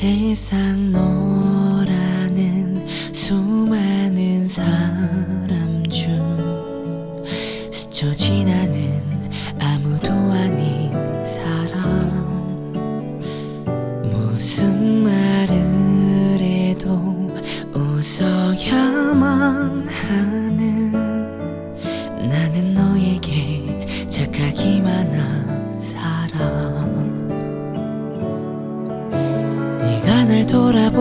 세상 너라는 수많은 사람 중 스쳐 지나는 아무도 아닌 사람. 무슨 말을 해도 웃어야만 하는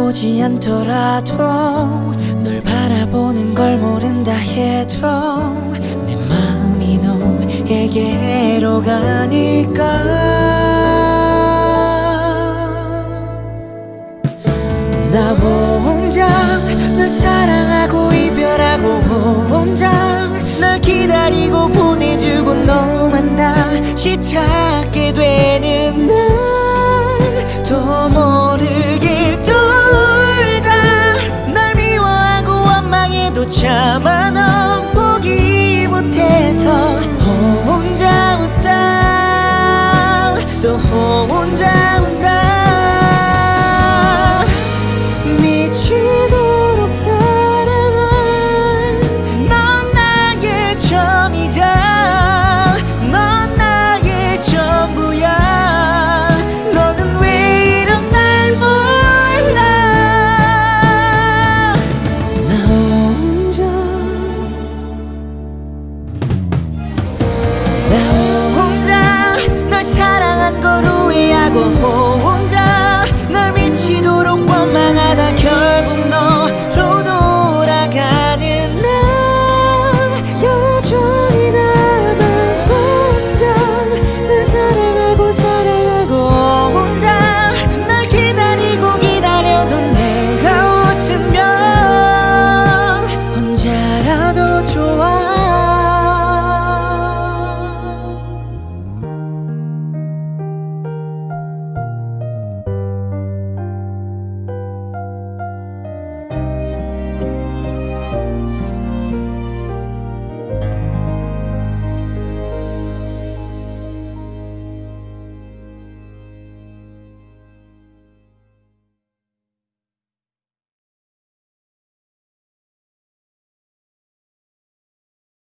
보지 않더라도 널 바라보는 걸 모른다 해도 내 마음이 너에게로 가니까. 나 혼자 널 사랑하고 이별하고 혼자 널 기다리고 보내주고 너만 다시 찾게 되는 날또 참아 넌 포기 못해서 혼자 웃다. 또 혼자 Hôm